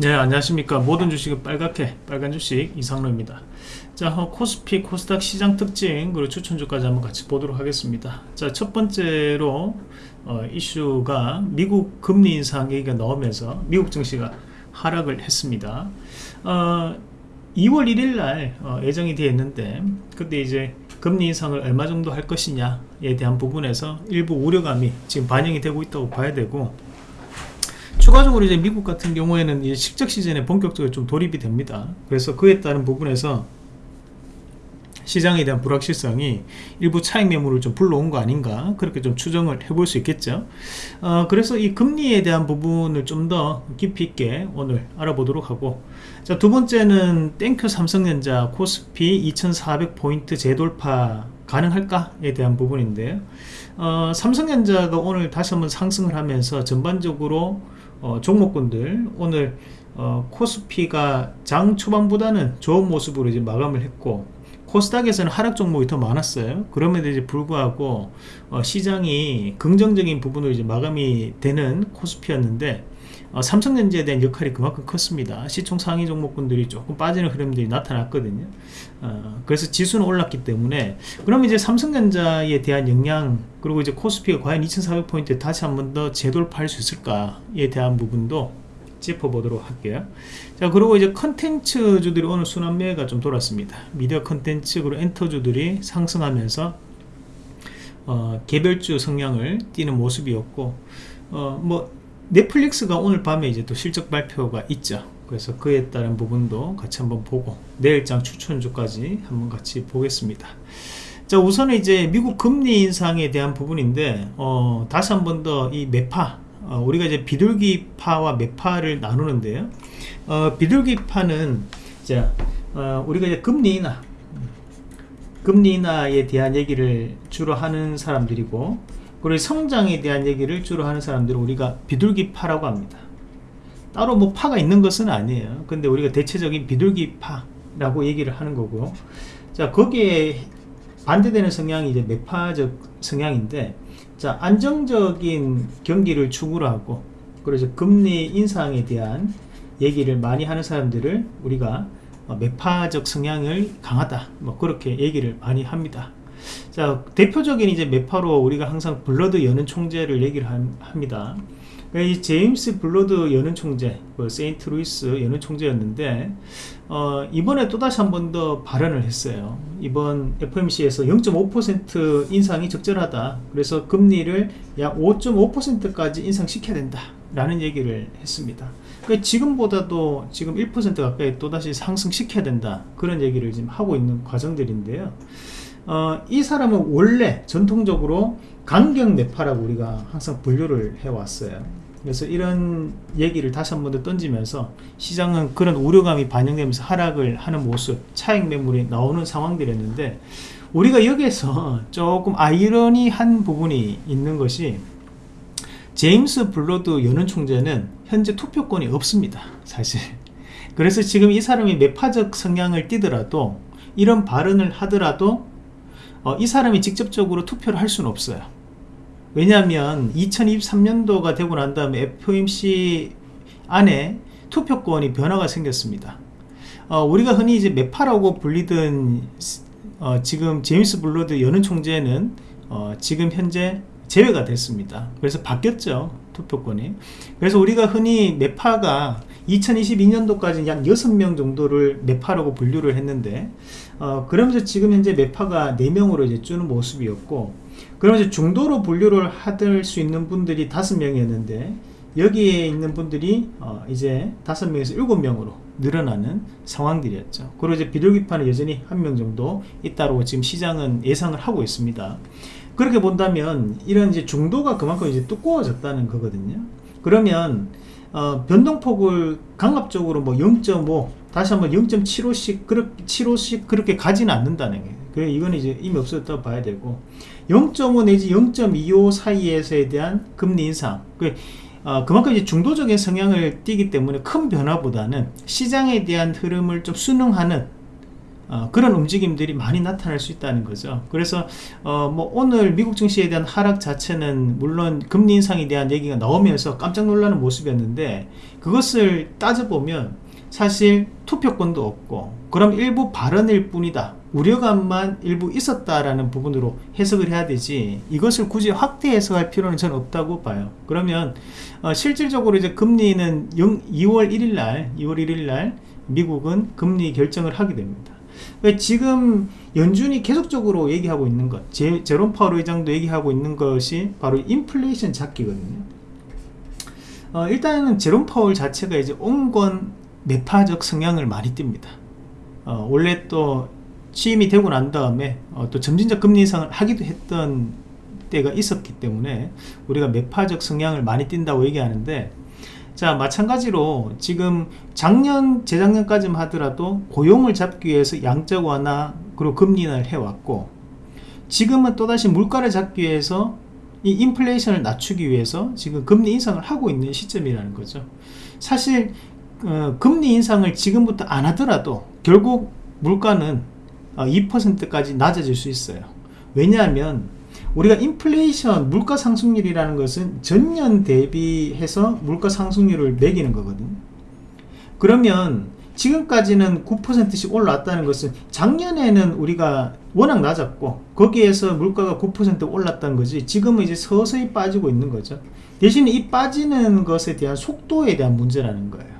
네 안녕하십니까. 모든 주식은 빨갛게 빨간 주식 이상로입니다. 자 어, 코스피 코스닥 시장 특징 그리고 추천주까지 한번 같이 보도록 하겠습니다. 자 첫 번째로 어, 이슈가 미국 금리 인상 얘기가 나오면서 미국 증시가 하락을 했습니다. 어, 2월 1일 날 어, 예정이 되어 있는데 그때 이제 금리 인상을 얼마 정도 할 것이냐에 대한 부분에서 일부 우려감이 지금 반영이 되고 있다고 봐야 되고 추가적으로 이제 미국 같은 경우에는 이제 실적 시즌에 본격적으로 좀 돌입이 됩니다. 그래서 그에 따른 부분에서 시장에 대한 불확실성이 일부 차익 매물을 좀 불러온 거 아닌가 그렇게 좀 추정을 해볼 수 있겠죠. 어, 그래서 이 금리에 대한 부분을 좀 더 깊이 있게 오늘 알아보도록 하고. 자 두 번째는 thank you 삼성전자 코스피 2400포인트 재돌파 가능할까에 대한 부분인데요. 어, 삼성전자가 오늘 다시 한번 상승을 하면서 전반적으로 어, 종목군들 오늘 어, 코스피가 장 초반보다는 좋은 모습으로 이제 마감을 했고 코스닥에서는 하락 종목이 더 많았어요. 그럼에도 이제 불구하고 어, 시장이 긍정적인 부분으로 이제 마감이 되는 코스피였는데 어, 삼성전자에 대한 역할이 그만큼 컸습니다. 시총 상위 종목군들이 조금 빠지는 흐름들이 나타났거든요. 어, 그래서 지수는 올랐기 때문에 그럼 이제 삼성전자에 대한 영향 그리고 이제 코스피가 과연 2400포인트 다시 한 번 더 재돌파할 수 있을까에 대한 부분도 짚어보도록 할게요. 자 그리고 이제 컨텐츠주들이 오늘 순환매가 좀 돌았습니다. 미디어 컨텐츠 그리고 엔터주들이 상승하면서 어, 개별주 성향을 띠는 모습이었고 어, 뭐 넷플릭스가 오늘 밤에 이제 또 실적 발표가 있죠. 그래서 그에 따른 부분도 같이 한번 보고 내일장 추천주까지 한번 같이 보겠습니다. 자 우선은 이제 미국 금리 인상에 대한 부분인데 어, 다시 한 번 더 이 매파 어, 우리가 이제 비둘기파와 매파를 나누는데요. 어, 비둘기파는 자 어, 우리가 이제 금리 인하 금리 인하에 대한 얘기를 주로 하는 사람들이고 그리고 성장에 대한 얘기를 주로 하는 사람들은 우리가 비둘기파라고 합니다. 따로 뭐 파가 있는 것은 아니에요. 근데 우리가 대체적인 비둘기파라고 얘기를 하는 거고 자 거기에 반대되는 성향이 이제 매파적 성향인데 자 안정적인 경기를 추구로 하고 그래서 금리 인상에 대한 얘기를 많이 하는 사람들을 우리가 매파적 성향을 강하다 뭐 그렇게 얘기를 많이 합니다 자 대표적인 이제 매파로 우리가 항상 불러드 연은 총재를 얘기를 합니다. 그러니까 이 제임스 불러드 연은 총재 그 세인트 루이스 연은 총재였는데 어, 이번에 또다시 한 번 더 발언을 했어요. 이번 FOMC에서 0.5% 인상이 적절하다. 그래서 금리를 약 5.5%까지 인상시켜야 된다 라는 얘기를 했습니다. 그러니까 지금보다도 지금 1% 가까이 또다시 상승시켜야 된다. 그런 얘기를 지금 하고 있는 과정들인데요 어, 이 사람은 원래 전통적으로 강경 매파라고 우리가 항상 분류를 해왔어요. 그래서 이런 얘기를 다시 한 번 더 던지면서 시장은 그런 우려감이 반영되면서 하락을 하는 모습 차익 매물이 나오는 상황들이었는데 우리가 여기에서 조금 아이러니한 부분이 있는 것이 제임스 블러드 연은 총재는 현재 투표권이 없습니다 사실. 그래서 지금 이 사람이 매파적 성향을 띠더라도 이런 발언을 하더라도 어, 이 사람이 직접적으로 투표를 할 수는 없어요. 왜냐하면 2023년도가 되고 난 다음에 FOMC 안에 투표권이 변화가 생겼습니다. 어, 우리가 흔히 이제 매파라고 불리던 어, 지금 제임스 불러드 연은 총재는 어, 지금 현재 제외가 됐습니다. 그래서 바뀌었죠 투표권이. 그래서 우리가 흔히 매파가 2022년도까지 약 6명 정도를 매파라고 분류를 했는데 어, 그러면서 지금 현재 매파가 4명으로 이제 주는 모습이었고 그러면서 중도로 분류를 하들 수 있는 분들이 5명이었는데 여기에 있는 분들이 어, 이제 5명에서 7명으로 늘어나는 상황들이었죠. 그리고 이제 비둘기파는 여전히 한명 정도 있다고 지금 시장은 예상을 하고 있습니다. 그렇게 본다면 이런 이제 중도가 그만큼 이제 두꺼워졌다는 거거든요. 그러면 어, 변동폭을 강압적으로 뭐 0.5 다시 한번 0.75씩 그렇게 75씩 그렇게 가지는 않는다는 게. 그래 이건 이제 이미 없어졌다고 봐야 되고. 0.5 내지 0.25 사이에서에 대한 금리 인상. 그 어, 그만큼 이제 중도적인 성향을 띠기 때문에 큰 변화보다는 시장에 대한 흐름을 좀 순응하는 어, 그런 움직임들이 많이 나타날 수 있다는 거죠. 그래서 어, 뭐 오늘 미국 증시에 대한 하락 자체는 물론 금리 인상에 대한 얘기가 나오면서 깜짝 놀라는 모습이었는데 그것을 따져보면 사실 투표권도 없고 그럼 일부 발언일 뿐이다. 우려감만 일부 있었다라는 부분으로 해석을 해야 되지 이것을 굳이 확대 해석할 필요는 저는 없다고 봐요 그러면 어, 실질적으로 이제 금리는 0, 2월 1일 날 2월 1일 날 미국은 금리 결정을 하게 됩니다 지금 연준이 계속적으로 얘기하고 있는 것 제, 제롬 파월 의장도 얘기하고 있는 것이 바로 인플레이션 잡기거든요. 어, 일단은 제롬 파월 자체가 이제 온건 매파적 성향을 많이 띱니다. 어, 원래 또 취임이 되고 난 다음에 어, 또 점진적 금리 인상을 하기도 했던 때가 있었기 때문에 우리가 매파적 성향을 많이 띈다고 얘기하는데 자 마찬가지로 지금 작년 재작년까지만 하더라도 고용을 잡기 위해서 양적 완화 그리고 금리 인하를 해왔고 지금은 또다시 물가를 잡기 위해서 이 인플레이션을 낮추기 위해서 지금 금리 인상을 하고 있는 시점이라는 거죠. 사실 어, 금리 인상을 지금부터 안 하더라도 결국 물가는 2%까지 어, 낮아질 수 있어요. 왜냐하면 우리가 인플레이션 물가 상승률이라는 것은 전년 대비해서 물가 상승률을 매기는 거거든요. 그러면 지금까지는 9%씩 올랐다는 것은 작년에는 우리가 워낙 낮았고 거기에서 물가가 9% 올랐다는 거지 지금은 이제 서서히 빠지고 있는 거죠. 대신에 이 빠지는 것에 대한 속도에 대한 문제라는 거예요.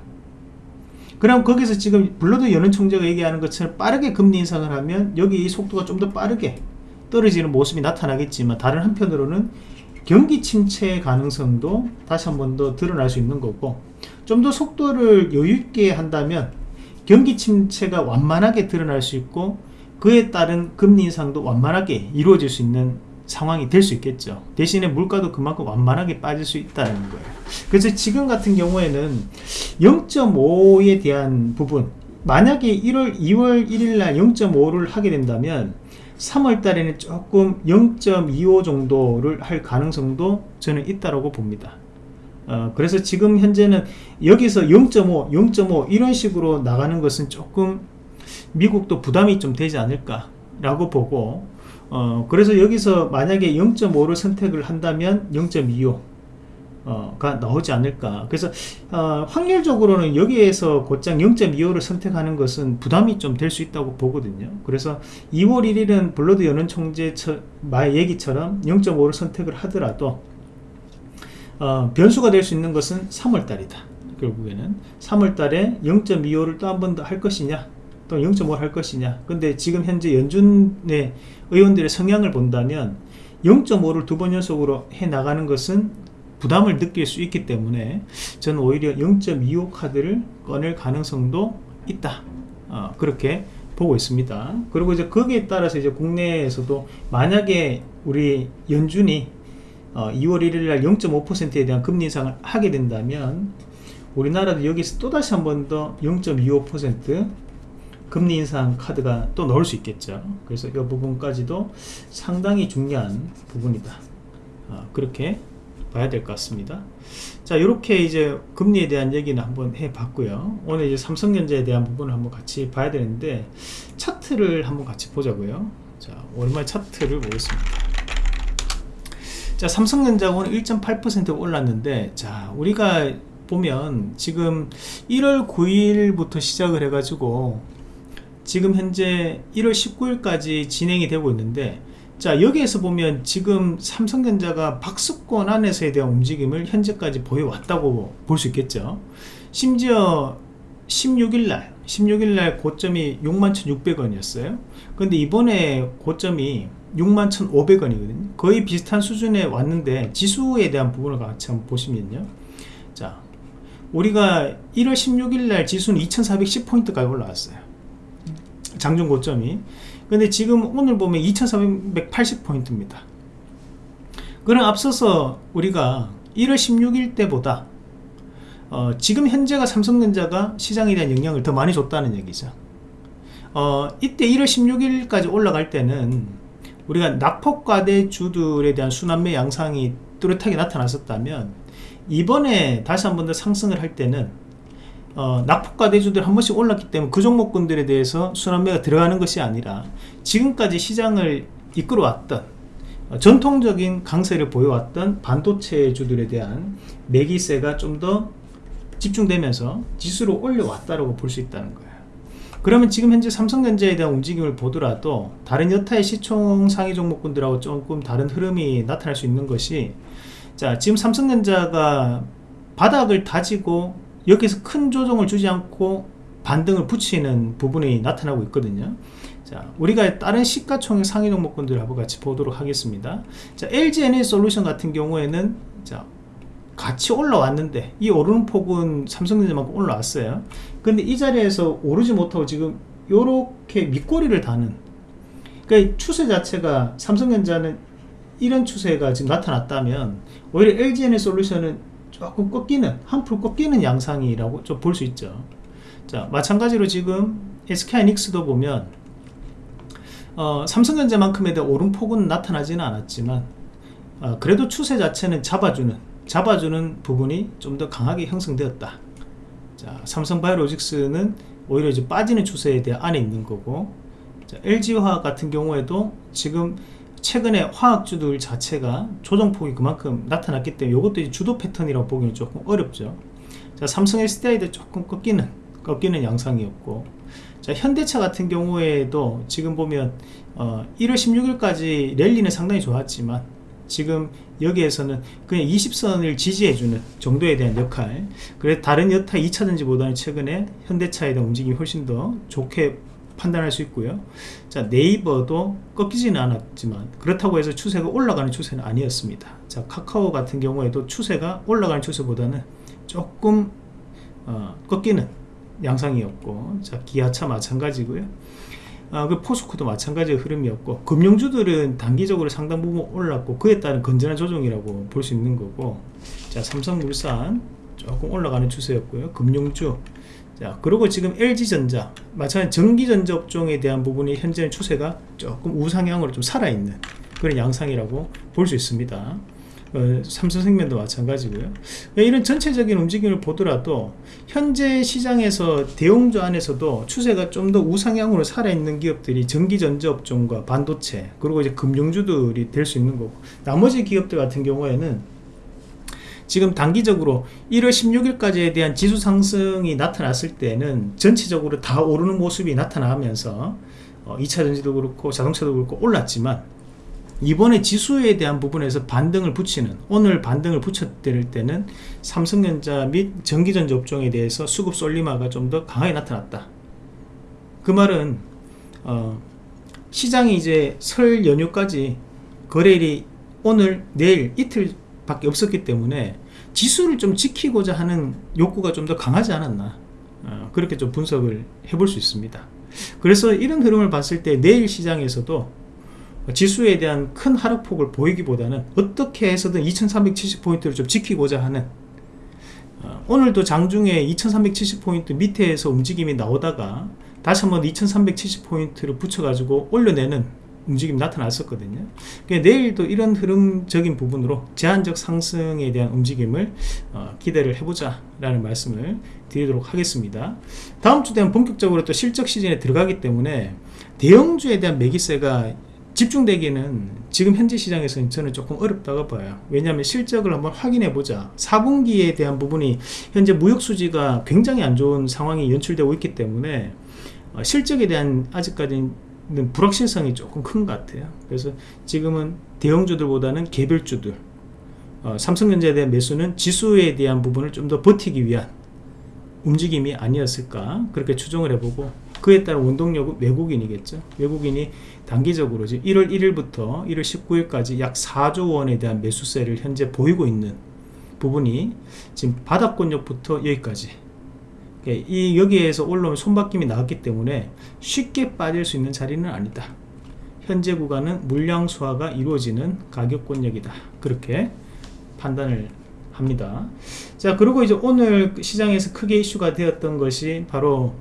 그럼 거기서 지금 블러드 연은 총재가 얘기하는 것처럼 빠르게 금리 인상을 하면 여기 이 속도가 좀 더 빠르게 떨어지는 모습이 나타나겠지만 다른 한편으로는 경기 침체 가능성도 다시 한 번 더 드러날 수 있는 거고 좀 더 속도를 여유있게 한다면 경기 침체가 완만하게 드러날 수 있고 그에 따른 금리 인상도 완만하게 이루어질 수 있는 상황이 될 수 있겠죠. 대신에 물가도 그만큼 완만하게 빠질 수 있다는 거예요. 그래서 지금 같은 경우에는 0.5에 대한 부분 만약에 1월 2월 1일 날 0.5를 하게 된다면 3월 달에는 조금 0.25 정도를 할 가능성도 저는 있다고 봅니다. 어, 그래서 지금 현재는 여기서 0.5 0.5 이런 식으로 나가는 것은 조금 미국도 부담이 좀 되지 않을까 라고 보고 어, 그래서 여기서 만약에 0.5를 선택을 한다면 0.25 어, 가 나오지 않을까. 그래서 어, 확률적으로는 여기에서 곧장 0.25를 선택하는 것은 부담이 좀 될 수 있다고 보거든요. 그래서 2월 1일은 블러드 연은 총재 말 얘기처럼 0.5를 선택을 하더라도 어, 변수가 될 수 있는 것은 3월 달이다. 결국에는 3월 달에 0.25를 또 한 번 더 할 것이냐 또 0.5를 할 것이냐. 근데 지금 현재 연준의 의원들의 성향을 본다면 0.5를 두 번 연속으로 해 나가는 것은 부담을 느낄 수 있기 때문에 저는 오히려 0.25 카드를 꺼낼 가능성도 있다. 어, 그렇게 보고 있습니다. 그리고 이제 거기에 따라서 이제 국내에서도 만약에 우리 연준이 어, 2월 1일 날 0.5%에 대한 금리 인상을 하게 된다면 우리나라도 여기서 또다시 한 번 더 0.25% 금리 인상 카드가 또 넣을 수 있겠죠. 그래서 이 부분까지도 상당히 중요한 부분이다. 어, 그렇게 봐야 될 것 같습니다. 자 이렇게 이제 금리에 대한 얘기는 한번 해 봤고요. 오늘 이제 삼성전자에 대한 부분을 한번 같이 봐야 되는데 차트를 한번 같이 보자고요. 자 오랜만에 차트를 보겠습니다. 자 삼성전자가 오늘 1.8% 올랐는데 자 우리가 보면 지금 1월 9일부터 시작을 해 가지고 지금 현재 1월 19일까지 진행이 되고 있는데 자 여기에서 보면 지금 삼성전자가 박스권 안에서에 대한 움직임을 현재까지 보여왔다고 볼 수 있겠죠. 심지어 16일날 16일날 고점이 61,600원이었어요. 근데 이번에 고점이 61,500원이거든요. 거의 비슷한 수준에 왔는데 지수에 대한 부분을 같이 한번 보시면요. 자 우리가 1월 16일날 지수는 2410포인트까지 올라왔어요. 장중 고점이 근데 지금 오늘 보면 2480포인트입니다. 그럼 앞서서 우리가 1월 16일 때보다 어, 지금 현재가 삼성전자가 시장에 대한 영향을 더 많이 줬다는 얘기죠. 어, 이때 1월 16일까지 올라갈 때는 우리가 낙폭과대 주들에 대한 순환매 양상이 뚜렷하게 나타났었다면 이번에 다시 한 번 더 상승을 할 때는 어, 낙폭과 대주들 한 번씩 올랐기 때문에 그 종목군들에 대해서 순환매가 들어가는 것이 아니라 지금까지 시장을 이끌어왔던 어, 전통적인 강세를 보여왔던 반도체주들에 대한 매기세가 좀 더 집중되면서 지수를 올려왔다고 볼 수 있다는 거예요. 그러면 지금 현재 삼성전자에 대한 움직임을 보더라도 다른 여타의 시총 상위 종목군들하고 조금 다른 흐름이 나타날 수 있는 것이 자 지금 삼성전자가 바닥을 다지고 여기서 큰 조정을 주지 않고 반등을 붙이는 부분이 나타나고 있거든요. 자 우리가 다른 시가총액 상위 종목군들하고 같이 보도록 하겠습니다. 자 LG 에너지 솔루션 같은 경우에는 자 같이 올라왔는데 이 오르는 폭은 삼성전자만큼 올라왔어요. 근데 이 자리에서 오르지 못하고 지금 요렇게 밑꼬리를 다는 그러니까 추세 자체가 삼성전자는 이런 추세가 지금 나타났다면 오히려 LG에너지 솔루션은 조금 꺾이는 한풀 꺾이는 양상이라고 좀 볼 수 있죠. 자 마찬가지로 지금 SK하이닉스도 보면 어, 삼성전자만큼에 대한 오름폭은 나타나지는 않았지만 어, 그래도 추세 자체는 잡아주는 잡아주는 부분이 좀 더 강하게 형성되었다. 자 삼성바이오로직스는 오히려 이제 빠지는 추세에 대한 안에 있는 거고 자, LG화학 같은 경우에도 지금 최근에 화학주들 자체가 조정폭이 그만큼 나타났기 때문에 이것도 주도 패턴이라고 보기는 조금 어렵죠. 자 삼성 SDI도 조금 꺾이는 꺾이는 양상이었고 자 현대차 같은 경우에도 지금 보면 어, 1월 16일까지 랠리는 상당히 좋았지만 지금 여기에서는 그냥 20선을 지지해주는 정도에 대한 역할. 그래 다른 여타 2차전지보다는 최근에 현대차에 대한 움직임이 훨씬 더 좋게 판단할 수 있고요. 자 네이버도 꺾이지는 않았지만 그렇다고 해서 추세가 올라가는 추세는 아니었습니다. 자 카카오 같은 경우에도 추세가 올라가는 추세보다는 조금 어, 꺾이는 양상이었고 자 기아차 마찬가지고요. 아, 그 포스코도 마찬가지의 흐름이었고 금융주들은 단기적으로 상당 부분 올랐고 그에 따른 건전한 조정이라고 볼 수 있는 거고 자 삼성물산 조금 올라가는 추세였고요. 금융주 자 그리고 지금 LG전자 마찬가지 전기전자 업종에 대한 부분이 현재는 추세가 조금 우상향으로 좀 살아있는 그런 양상이라고 볼 수 있습니다. 어, 삼성생명도 마찬가지고요. 이런 전체적인 움직임을 보더라도 현재 시장에서 대형주 안에서도 추세가 좀 더 우상향으로 살아있는 기업들이 전기전자 업종과 반도체 그리고 이제 금융주들이 될 수 있는 거고 나머지 기업들 같은 경우에는 지금 단기적으로 1월 16일까지에 대한 지수 상승이 나타났을 때는 전체적으로 다 오르는 모습이 나타나면서 어, 2차전지도 그렇고 자동차도 그렇고 올랐지만 이번에 지수에 대한 부분에서 반등을 붙이는 오늘 반등을 붙였을 때는 삼성전자 및 전기전자 업종에 대해서 수급 솔리마가 좀 더 강하게 나타났다. 그 말은 어, 시장이 이제 설 연휴까지 거래일이 오늘 내일 이틀 밖에 없었기 때문에 지수를 좀 지키고자 하는 욕구가 좀 더 강하지 않았나. 어, 그렇게 좀 분석을 해볼 수 있습니다. 그래서 이런 흐름을 봤을 때 내일 시장에서도 지수에 대한 큰 하락폭을 보이기보다는 어떻게 해서든 2370포인트를 좀 지키고자 하는 어, 오늘도 장중에 2370포인트 밑에서 움직임이 나오다가 다시 한번 2370포인트를 붙여가지고 올려내는 움직임이 나타났었거든요. 그러니까 내일도 이런 흐름적인 부분으로 제한적 상승에 대한 움직임을 어, 기대를 해보자 라는 말씀을 드리도록 하겠습니다. 다음 주 되면 본격적으로 또 실적 시즌에 들어가기 때문에 대형주에 대한 매기세가 집중되기는 지금 현재 시장에서는 저는 조금 어렵다고 봐요. 왜냐하면 실적을 한번 확인해 보자. 4분기에 대한 부분이 현재 무역수지가 굉장히 안 좋은 상황이 연출되고 있기 때문에 어, 실적에 대한 아직까지는 불확실성이 조금 큰 것 같아요. 그래서 지금은 대형주들보다는 개별주들 어, 삼성전자에 대한 매수는 지수에 대한 부분을 좀 더 버티기 위한 움직임이 아니었을까 그렇게 추정을 해보고 그에 따른 원동력은 외국인이겠죠. 외국인이 단기적으로 지금 1월 1일부터 1월 19일까지 약 4조 원에 대한 매수세를 현재 보이고 있는 부분이 지금 바닥권역부터 여기까지 예, 이 여기에서 올라오면 손바뀜이 나왔기 때문에 쉽게 빠질 수 있는 자리는 아니다. 현재 구간은 물량 수화가 이루어지는 가격 권역이다. 그렇게 판단을 합니다. 자 그리고 이제 오늘 시장에서 크게 이슈가 되었던 것이 바로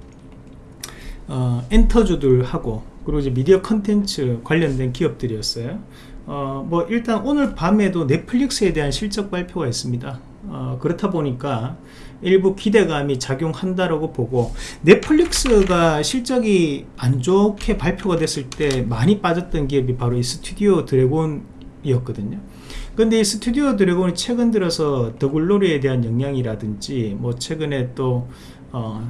어, 엔터주들하고 그리고 이제 미디어 컨텐츠 관련된 기업들이었어요. 어, 뭐 일단 오늘 밤에도 넷플릭스에 대한 실적 발표가 있습니다 어, 그렇다 보니까 일부 기대감이 작용한다라고 보고 넷플릭스가 실적이 안 좋게 발표가 됐을 때 많이 빠졌던 기업이 바로 이 스튜디오 드래곤이었거든요. 근데 이 스튜디오 드래곤이 최근 들어서 더글로리에 대한 영향이라든지 뭐 최근에 또 어,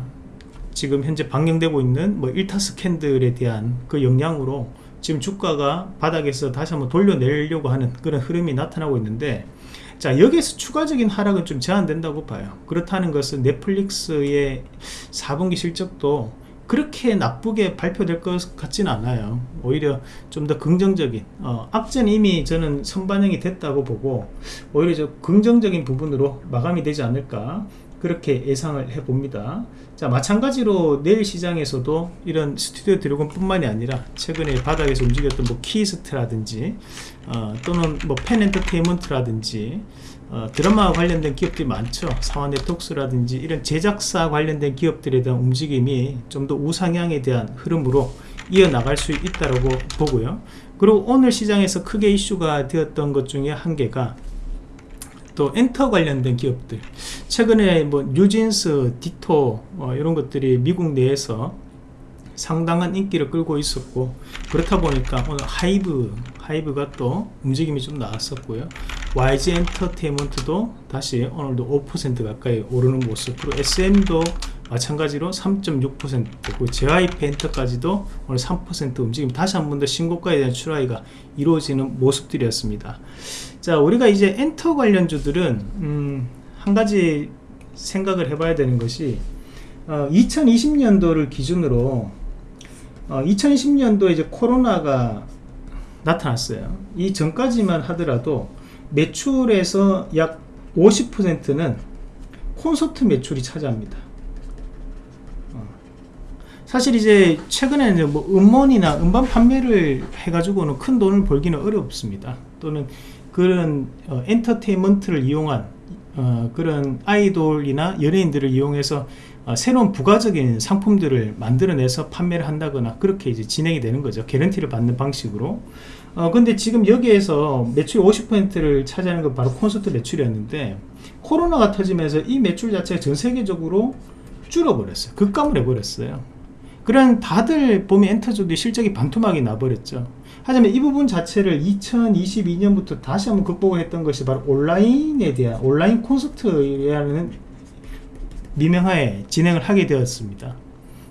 지금 현재 방영되고 있는 뭐 일타 스캔들에 대한 그 영향으로 지금 주가가 바닥에서 다시 한번 돌려내려고 하는 그런 흐름이 나타나고 있는데 자 여기에서 추가적인 하락은 좀 제한된다고 봐요. 그렇다는 것은 넷플릭스의 4분기 실적도 그렇게 나쁘게 발표될 것 같지는 않아요. 오히려 좀 더 긍정적인 어, 악재는 이미 저는 선반영이 됐다고 보고 오히려 저 긍정적인 부분으로 마감이 되지 않을까 그렇게 예상을 해봅니다 자 마찬가지로 내일 시장에서도 이런 스튜디오 드래곤 뿐만이 아니라 최근에 바닥에서 움직였던 뭐 키이스트라든지 어, 또는 뭐 팬엔터테인먼트라든지 어, 드라마 관련된 기업들이 많죠. 삼화 네트웍스라든지 이런 제작사 관련된 기업들에 대한 움직임이 좀 더 우상향에 대한 흐름으로 이어나갈 수 있다고 보고요. 그리고 오늘 시장에서 크게 이슈가 되었던 것 중에 한 개가 또 엔터 관련된 기업들. 최근에 뭐 뉴진스, 디토 뭐 이런 것들이 미국 내에서 상당한 인기를 끌고 있었고 그렇다 보니까 오늘 하이브 하이브가 또 움직임이 좀 나왔었고요. YG 엔터테인먼트도 다시 오늘도 5% 가까이 오르는 모습으로 SM도 마찬가지로 3.6%고 JYP 엔터까지도 오늘 3% 움직임. 다시 한 번 더 신고가에 대한 출하가 이루어지는 모습들이었습니다 자 우리가 이제 엔터 관련주들은 음, 한 가지 생각을 해봐야 되는 것이 어, 2020년도를 기준으로 어, 2020년도에 이제 코로나가 나타났어요. 이 전까지만 하더라도 매출에서 약 50%는 콘서트 매출이 차지합니다. 어. 사실 이제 최근에 는 뭐 음원이나 음반 판매를 해가지고는 큰 돈을 벌기는 어렵습니다. 또는 그런 어, 엔터테인먼트를 이용한 어, 그런 아이돌이나 연예인들을 이용해서 어, 새로운 부가적인 상품들을 만들어내서 판매를 한다거나 그렇게 이제 진행이 되는 거죠. 개런티를 받는 방식으로. 어, 근데 지금 여기에서 매출 50%를 차지하는 건 바로 콘서트 매출이었는데 코로나가 터지면서 이 매출 자체가 전 세계적으로 줄어버렸어요. 급감을 해버렸어요. 그런 다들 보면 엔터주도 실적이 반토막이 나버렸죠 하지만 이 부분 자체를 2022년부터 다시 한번 극복을 했던 것이 바로 온라인에 대한 온라인 콘서트라는 미명하에 진행을 하게 되었습니다.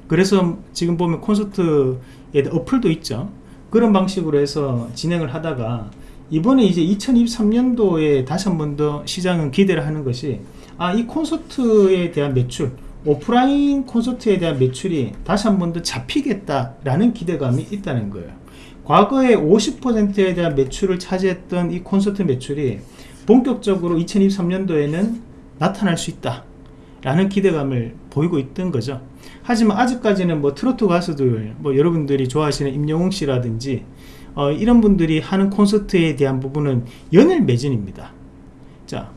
그래서 지금 보면 콘서트에 어플도 있죠. 그런 방식으로 해서 진행을 하다가 이번에 이제 2023년도에 다시 한 번 더 시장은 기대를 하는 것이 아 이 콘서트에 대한 매출 오프라인 콘서트에 대한 매출이 다시 한 번 더 잡히겠다라는 기대감이 있다는 거예요 과거에 50%에 대한 매출을 차지했던 이 콘서트 매출이 본격적으로 2023년도에는 나타날 수 있다 라는 기대감을 보이고 있던 거죠. 하지만 아직까지는 뭐 트로트 가수들 뭐 여러분들이 좋아하시는 임영웅 씨라든지 어, 이런 분들이 하는 콘서트에 대한 부분은 연일 매진입니다. 자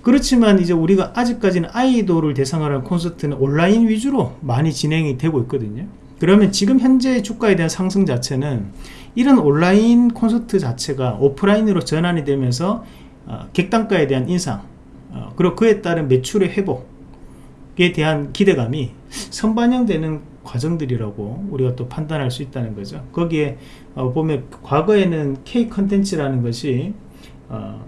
그렇지만 이제 우리가 아직까지는 아이돌을 대상으로 한 콘서트는 온라인 위주로 많이 진행이 되고 있거든요. 그러면 지금 현재 주가에 대한 상승 자체는 이런 온라인 콘서트 자체가 오프라인으로 전환이 되면서 어, 객단가에 대한 인상 어, 그리고 그에 따른 매출의 회복에 대한 기대감이 선반영되는 과정들이라고 우리가 또 판단할 수 있다는 거죠. 거기에 어, 보면 과거에는 K 컨텐츠라는 것이 어,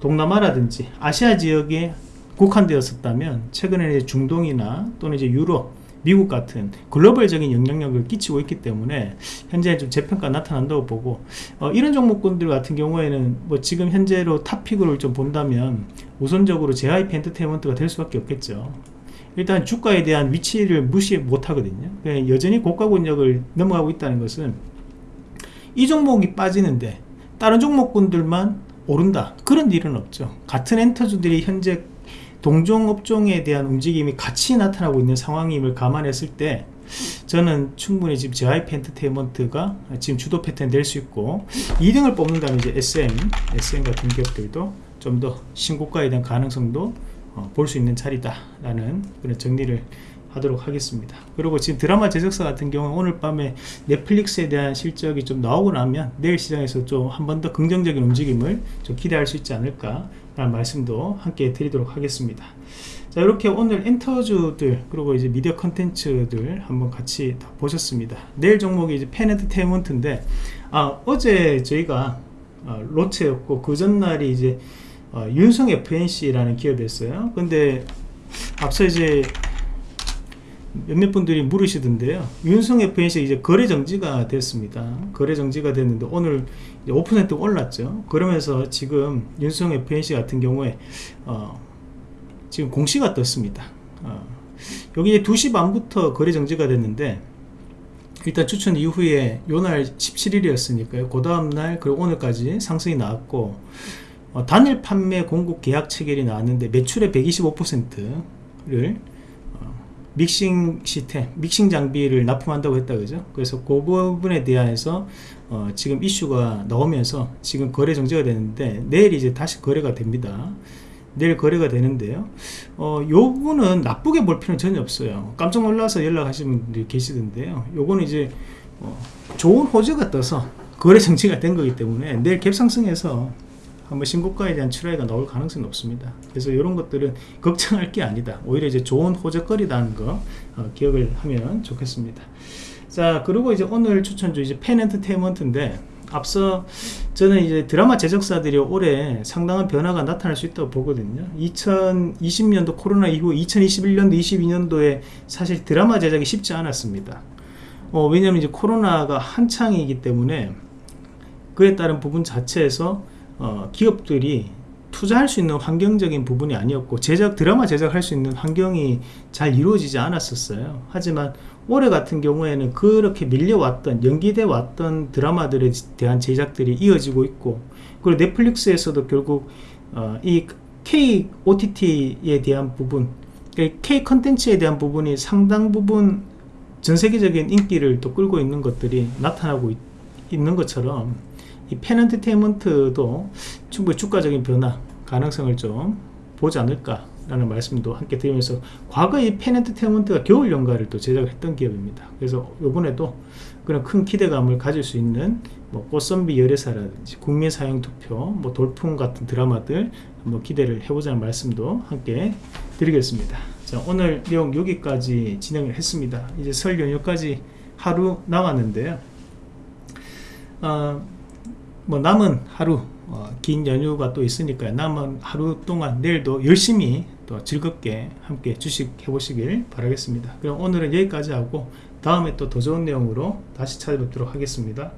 동남아라든지 아시아 지역에 국한되었었다면 최근에 중동이나 또는 이제 유럽 미국 같은 글로벌적인 영향력을 끼치고 있기 때문에 현재 좀 재평가 나타난다고 보고 어, 이런 종목군들 같은 경우에는 뭐 지금 현재로 탑픽을 좀 본다면 우선적으로 JYP 엔터테인먼트가 될 수밖에 없겠죠. 일단 주가에 대한 위치를 무시 못하거든요. 여전히 고가 권역을 넘어가고 있다는 것은 이 종목이 빠지는데 다른 종목군들만 오른다. 그런 일은 없죠. 같은 엔터주들이 현재 동종업종에 대한 움직임이 같이 나타나고 있는 상황임을 감안했을 때 저는 충분히 지금 JYP 엔터테인먼트가 지금 주도 패턴 될 수 있고 2등을 뽑는다면 이제 SM, SM 같은 기업들도 좀 더 신고가에 대한 가능성도 어, 볼수 있는 자리다 라는 그런 정리를 하도록 하겠습니다. 그리고 지금 드라마 제작사 같은 경우는 오늘 밤에 넷플릭스에 대한 실적이 좀 나오고 나면 내일 시장에서 좀 한 번 더 긍정적인 움직임을 좀 기대할 수 있지 않을까 말씀도 함께 드리도록 하겠습니다. 자 이렇게 오늘 엔터주들 그리고 이제 미디어 컨텐츠들 한번 같이 다 보셨습니다. 내일 종목이 이제 펜엔터테인먼트인데 아 어제 저희가 어, 로체였고 그 전날이 이제 어, 윤성 FNC라는 기업이었어요. 근데 앞서 이제 몇몇 분들이 물으시던데요. 윤성 FNC 이제 거래 정지가 됐습니다. 거래 정지가 됐는데 오늘 5% 올랐죠. 그러면서 지금 윤성 FNC 같은 경우에 어, 지금 공시가 떴습니다. 어, 여기 이제 2시 반부터 거래 정지가 됐는데 일단 추천 이후에 요날 17일이었으니까요. 그 다음날 그리고 오늘까지 상승이 나왔고 어, 단일 판매 공급 계약 체결이 나왔는데 매출의 125%를 어, 믹싱 시스템, 믹싱 장비를 납품한다고 했다 그죠? 그래서 그 부분에 대해서 어, 지금 이슈가 나오면서 지금 거래 정지가 되는데 내일 이제 다시 거래가 됩니다. 내일 거래가 되는데요. 어, 요 부분은 나쁘게 볼 필요는 전혀 없어요. 깜짝 놀라서 연락하시는 분들이 계시던데요. 요거는 이제 어, 좋은 호재가 떠서 거래 정지가 된 거기 때문에 내일 갭상승해서 한번 신고가에 대한 출하가 나올 가능성이 높습니다. 그래서 이런 것들은 걱정할 게 아니다. 오히려 이제 좋은 호재거리라는 거 어, 기억을 하면 좋겠습니다. 자 그리고 이제 오늘 추천주 이제 펜엔터테인먼트인데 앞서 저는 이제 드라마 제작사들이 올해 상당한 변화가 나타날 수 있다고 보거든요. 2020년도 코로나 이후 2021년도 22년도에 사실 드라마 제작이 쉽지 않았습니다. 어, 왜냐하면 이제 코로나가 한창이기 때문에 그에 따른 부분 자체에서 어, 기업들이 투자할 수 있는 환경적인 부분이 아니었고 제작 드라마 제작할 수 있는 환경이 잘 이루어지지 않았었어요. 하지만 올해 같은 경우에는 그렇게 밀려왔던 연기돼 왔던 드라마들에 대한 제작들이 이어지고 있고 그리고 넷플릭스에서도 결국 어, 이 K OTT에 대한 부분 K 컨텐츠에 대한 부분이 상당 부분 전 세계적인 인기를 또 끌고 있는 것들이 나타나고 있, 있는 것처럼 이 펜엔터테인먼트도 충분히 주가적인 변화 가능성을 좀 보지 않을까 라는 말씀도 함께 드리면서 과거에 펜엔터테인먼트가 겨울 연가를 또 제작했던 기업입니다. 그래서 이번에도 그런 큰 기대감을 가질 수 있는 뭐 꽃선비 열애사라든지 국민사형투표 뭐 돌풍 같은 드라마들 한번 기대를 해보자는 말씀도 함께 드리겠습니다. 자 오늘 내용 여기까지 진행을 했습니다. 이제 설 연휴까지 하루 남았는데요. 어, 뭐 남은 하루 어, 긴 연휴가 또 있으니까 남은 하루 동안 내일도 열심히 또 즐겁게 함께 주식 해보시길 바라겠습니다. 그럼 오늘은 여기까지 하고 다음에 또 더 좋은 내용으로 다시 찾아뵙도록 하겠습니다